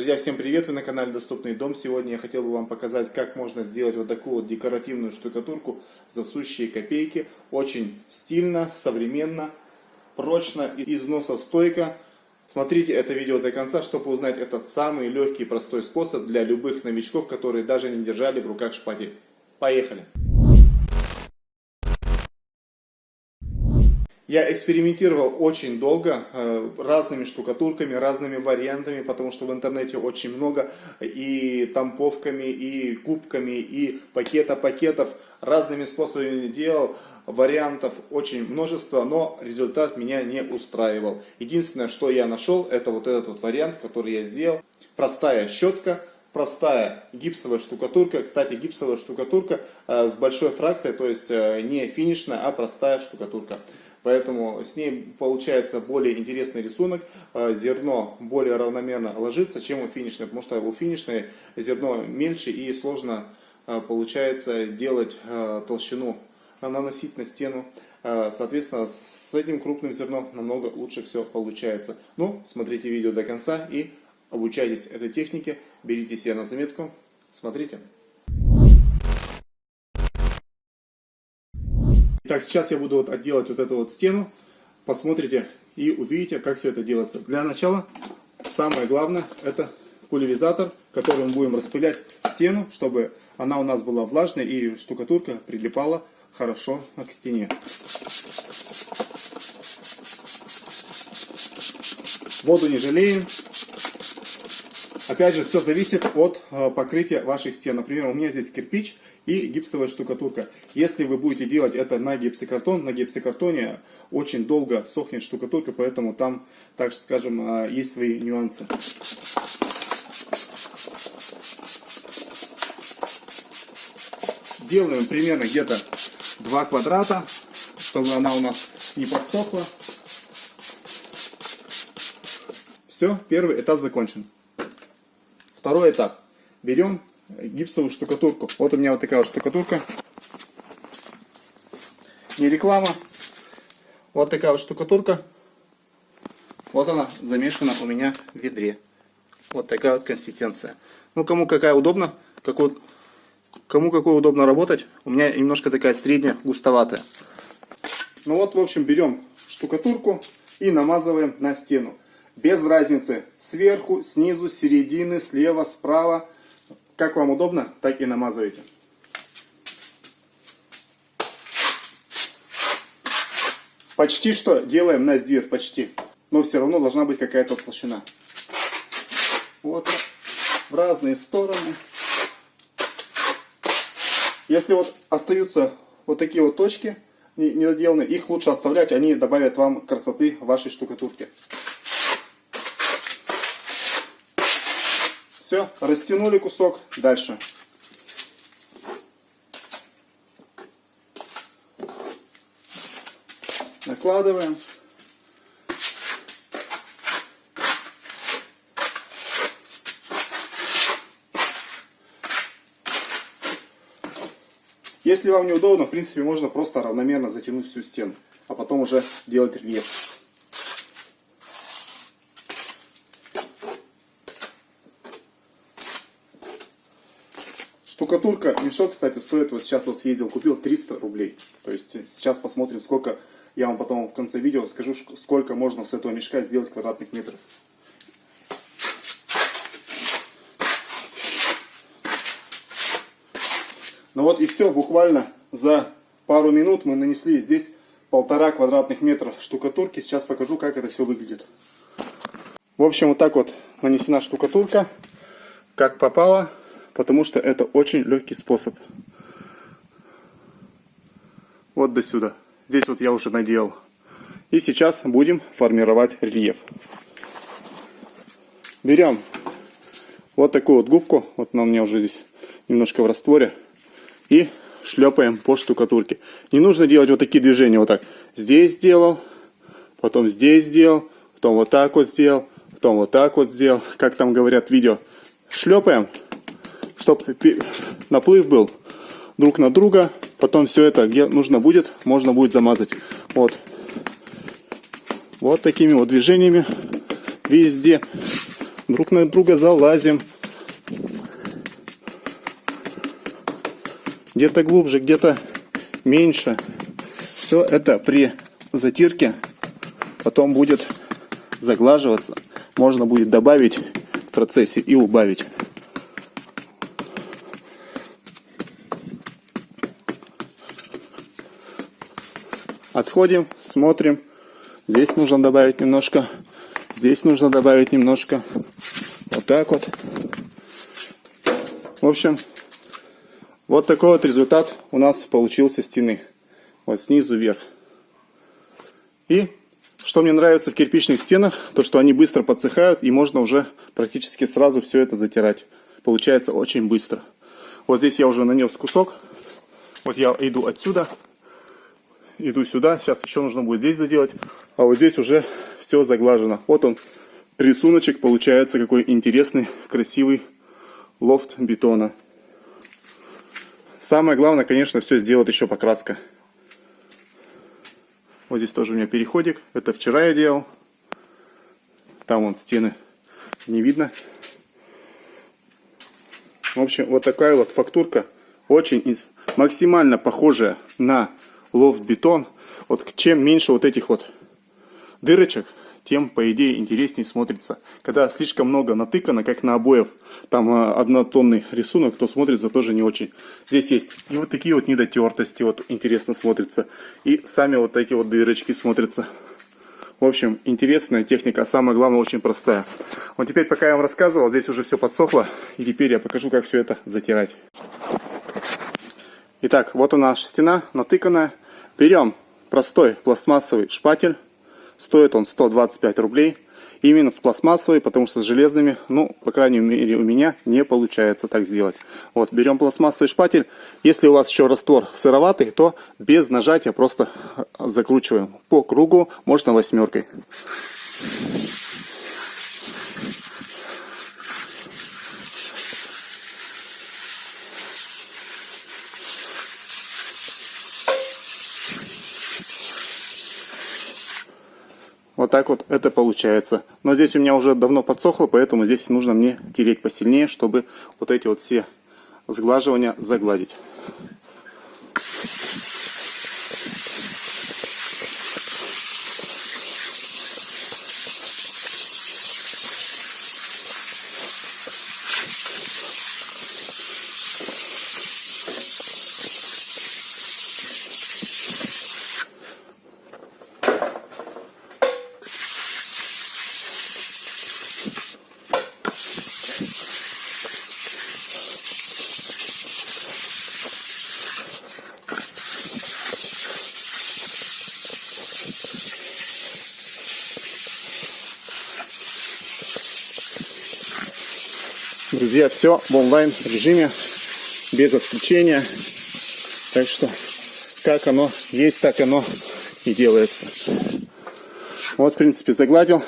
Друзья, всем привет! Вы на канале Доступный дом. Сегодня я хотел бы вам показать, как можно сделать вот такую вот декоративную штукатурку за сущие копейки. Очень стильно, современно, прочно и износостойко. Смотрите это видео до конца, чтобы узнать этот самый легкий и простой способ для любых новичков, которые даже не держали в руках шпатель. Поехали! Я экспериментировал очень долго э, разными штукатурками, разными вариантами, потому что в интернете очень много и тамповками, и кубками, и пакета пакетов. Разными способами делал, вариантов очень множество, но результат меня не устраивал. Единственное, что я нашел, это вот этот вот вариант, который я сделал. Простая щетка, простая гипсовая штукатурка. Кстати, гипсовая штукатурка э, с большой фракцией, то есть э, не финишная, а простая штукатурка. Поэтому с ней получается более интересный рисунок. Э, зерно более равномерно ложится, чем у финишной, потому что у финишной зерно мельче и сложно э, получается делать э, толщину, наносить на стену. Соответственно, с этим крупным зерном намного лучше все получается. Ну, смотрите видео до конца и обучайтесь этой технике. Берите себе на заметку. Смотрите. Так, сейчас я буду вот отделать вот эту вот стену. Посмотрите и увидите, как все это делается. Для начала, самое главное, это пульверизатор, которым будем распылять стену, чтобы она у нас была влажной и штукатурка прилипала хорошо к стене. Воду не жалеем. Опять же, все зависит от э, покрытия вашей стен. Например, у меня здесь кирпич, и гипсовая штукатурка. Если вы будете делать это на гипсокартон, на гипсокартоне очень долго сохнет штукатурка, поэтому там, так скажем, а, есть свои нюансы. Делаем примерно где-то 2 квадрата, чтобы она у нас не подсохла. Все, первый этап закончен. Второй этап. Берем гипсовую штукатурку. Вот у меня вот такая вот штукатурка. Не реклама. Вот такая вот штукатурка. Вот она замешана у меня в ведре. Вот такая вот консистенция. Ну, кому какая удобно, какой, кому какой удобно работать. У меня немножко такая средняя, густоватая. Ну вот, в общем, берем штукатурку и намазываем на стену. Без разницы, сверху, снизу, середины, слева, справа. Как вам удобно, так и намазывайте. Почти что делаем на сдир, почти. Но все равно должна быть какая-то толщина. Вот, в разные стороны. Если вот остаются вот такие вот точки недоделанные, их лучше оставлять, они добавят вам красоты вашей штукатурке. Все, растянули кусок. Дальше. Накладываем. Если вам неудобно, в принципе, можно просто равномерно затянуть всю стену, а потом уже делать рельеф. Штукатурка, мешок, кстати, стоит, вот сейчас вот съездил, купил 300 рублей. То есть сейчас посмотрим, сколько, я вам потом в конце видео скажу, сколько можно с этого мешка сделать квадратных метров. Ну вот и все, буквально за пару минут мы нанесли здесь полтора квадратных метра штукатурки. Сейчас покажу, как это все выглядит. В общем, вот так вот нанесена штукатурка, как попало потому что это очень легкий способ. Вот до сюда. Здесь вот я уже наделал. И сейчас будем формировать рельеф. Берем вот такую вот губку, вот она у меня уже здесь немножко в растворе, и шлепаем по штукатурке. Не нужно делать вот такие движения, вот так. Здесь сделал, потом здесь сделал, потом вот так вот сделал, потом вот так вот сделал, как там говорят в видео. Шлепаем чтобы наплыв был друг на друга. Потом все это, где нужно будет, можно будет замазать. Вот. Вот такими вот движениями везде. друг на друга залазим. Где-то глубже, где-то меньше. Все это при затирке потом будет заглаживаться. Можно будет добавить в процессе и убавить. Отходим, смотрим. Здесь нужно добавить немножко. Здесь нужно добавить немножко. Вот так вот. В общем, вот такой вот результат у нас получился стены. Вот снизу вверх. И что мне нравится в кирпичных стенах, то что они быстро подсыхают и можно уже практически сразу все это затирать. Получается очень быстро. Вот здесь я уже нанес кусок. Вот я иду отсюда, иду сюда. Сейчас еще нужно будет здесь доделать. А вот здесь уже все заглажено. Вот он, рисуночек получается какой интересный, красивый лофт бетона. Самое главное, конечно, все сделать еще покраска. Вот здесь тоже у меня переходик. Это вчера я делал. Там вон стены не видно. В общем, вот такая вот фактурка. Очень максимально похожая на лофт-бетон. Вот чем меньше вот этих вот дырочек, тем, по идее, интереснее смотрится. Когда слишком много натыкано, как на обоев, там э, однотонный рисунок, то смотрится тоже не очень. Здесь есть и вот такие вот недотертости, вот интересно смотрится. И сами вот эти вот дырочки смотрятся. В общем, интересная техника, а самое главное, очень простая. Вот теперь, пока я вам рассказывал, здесь уже все подсохло. И теперь я покажу, как все это затирать. Итак, вот у нас стена натыканная. Берем простой пластмассовый шпатель. Стоит он 125 рублей. Именно пластмассовый, потому что с железными, ну, по крайней мере, у меня не получается так сделать. Вот, берем пластмассовый шпатель. Если у вас еще раствор сыроватый, то без нажатия просто закручиваем по кругу, можно восьмеркой. Вот так вот это получается. Но здесь у меня уже давно подсохло, поэтому здесь нужно мне тереть посильнее, чтобы вот эти вот все сглаживания загладить. Друзья, все в онлайн режиме, без отключения. Так что, как оно есть, так оно и делается. Вот, в принципе, загладил.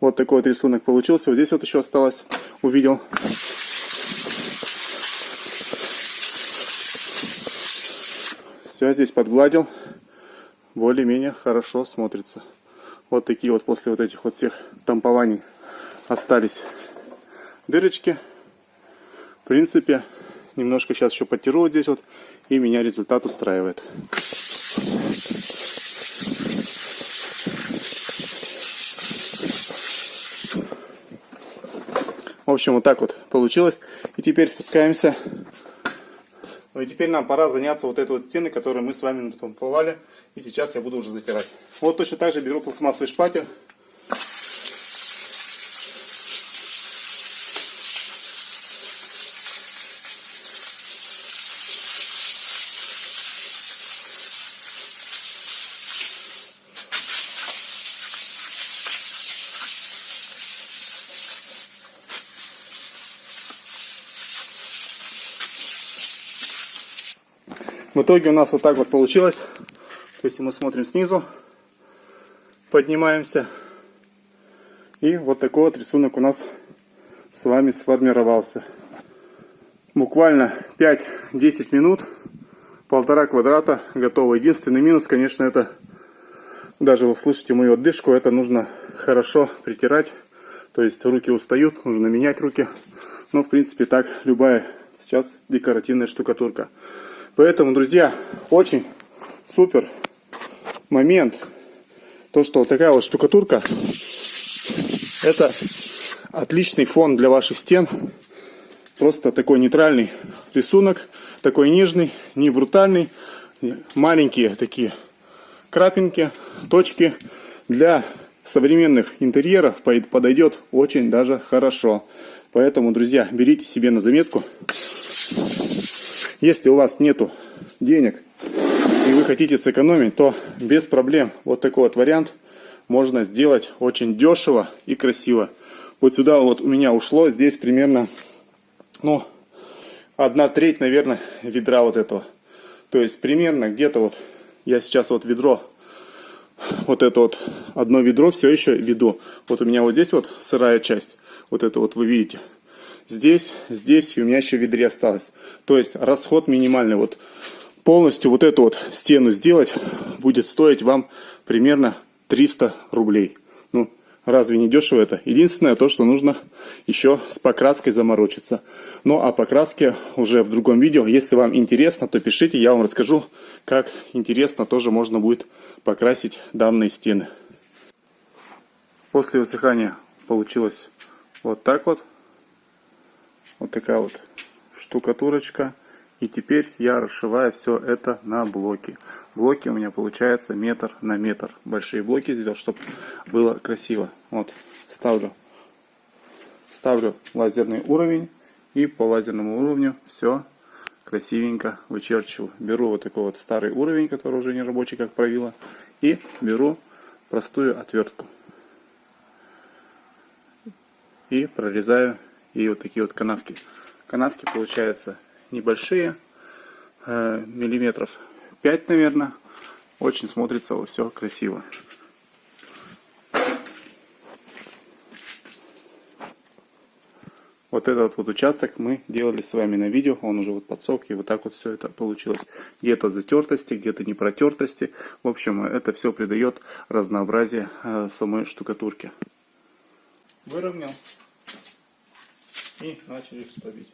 Вот такой вот рисунок получился. Вот здесь вот еще осталось, увидел. Все, здесь подгладил. Более-менее хорошо смотрится. Вот такие вот после вот этих вот всех тампований остались дырочки. В принципе, немножко сейчас еще подтеру вот здесь вот, и меня результат устраивает. В общем, вот так вот получилось. И теперь спускаемся. Ну и теперь нам пора заняться вот этой вот стеной, которую мы с вами натамповали. И сейчас я буду уже затирать. Вот точно так же беру пластмассовый шпатель. В итоге у нас вот так вот получилось. Если мы смотрим снизу, поднимаемся. И вот такой вот рисунок у нас с вами сформировался. Буквально 5-10 минут, полтора квадрата готово. Единственный минус, конечно, это, даже вы слышите мою отдышку, это нужно хорошо притирать, То есть руки устают, нужно менять руки. Но в принципе так любая сейчас декоративная штукатурка. Поэтому, друзья, очень супер момент. То, что вот такая вот штукатурка, это отличный фон для ваших стен. Просто такой нейтральный рисунок, такой нежный, не брутальный. Маленькие такие крапинки, точки для современных интерьеров подойдет очень даже хорошо. Поэтому, друзья, берите себе на заметку. Если у вас нету денег и вы хотите сэкономить, то без проблем вот такой вот вариант можно сделать очень дешево и красиво. Вот сюда вот у меня ушло здесь примерно, ну, одна треть, наверное, ведра вот этого. То есть примерно где-то вот, я сейчас вот ведро, вот это вот одно ведро все еще веду. Вот у меня вот здесь вот сырая часть, вот это вот вы видите здесь, здесь, и у меня еще в ведре осталось. То есть расход минимальный. Вот полностью вот эту вот стену сделать будет стоить вам примерно 300 рублей. Ну, разве не дешево это? Единственное то, что нужно еще с покраской заморочиться. Ну, а покраски уже в другом видео. Если вам интересно, то пишите, я вам расскажу, как интересно тоже можно будет покрасить данные стены. После высыхания получилось вот так вот. Вот такая вот штукатурочка. И теперь я расшиваю все это на блоки. Блоки у меня получается метр на метр. Большие блоки сделал, чтобы было красиво. Вот, ставлю, ставлю лазерный уровень. И по лазерному уровню все красивенько вычерчиваю. Беру вот такой вот старый уровень, который уже не рабочий, как правило. И беру простую отвертку. И прорезаю и вот такие вот канавки. Канавки получаются небольшие, э, миллиметров 5, наверное. Очень смотрится все красиво. Вот этот вот участок мы делали с вами на видео, он уже вот подсох, и вот так вот все это получилось. Где-то затертости, где-то не протертости. В общем, это все придает разнообразие э, самой штукатурке. Выровнял и начали штабить.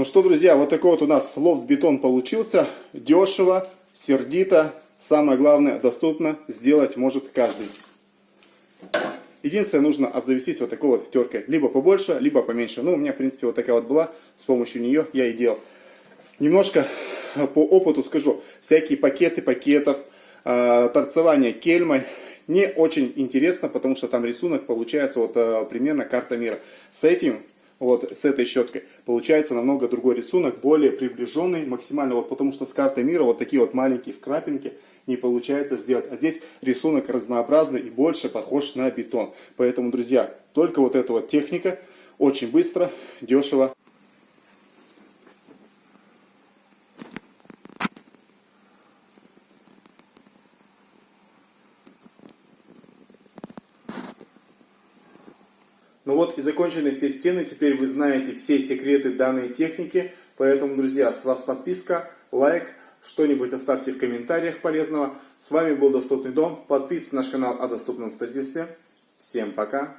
Ну что, друзья, вот такой вот у нас лофт-бетон получился. Дешево, сердито. Самое главное, доступно сделать может каждый. Единственное, нужно обзавестись вот такой вот теркой. Либо побольше, либо поменьше. Ну, у меня, в принципе, вот такая вот была. С помощью нее я и делал. Немножко по опыту скажу. Всякие пакеты пакетов, э, торцевание кельмой. Не очень интересно, потому что там рисунок получается вот э, примерно карта мира. С этим вот с этой щеткой, получается намного другой рисунок, более приближенный максимально, вот потому что с картой мира вот такие вот маленькие вкрапинки не получается сделать. А здесь рисунок разнообразный и больше похож на бетон. Поэтому, друзья, только вот эта вот техника очень быстро, дешево Ну вот и закончены все стены. Теперь вы знаете все секреты данной техники. Поэтому, друзья, с вас подписка, лайк, что-нибудь оставьте в комментариях полезного. С вами был Доступный дом. Подписывайтесь на наш канал о доступном строительстве. Всем пока.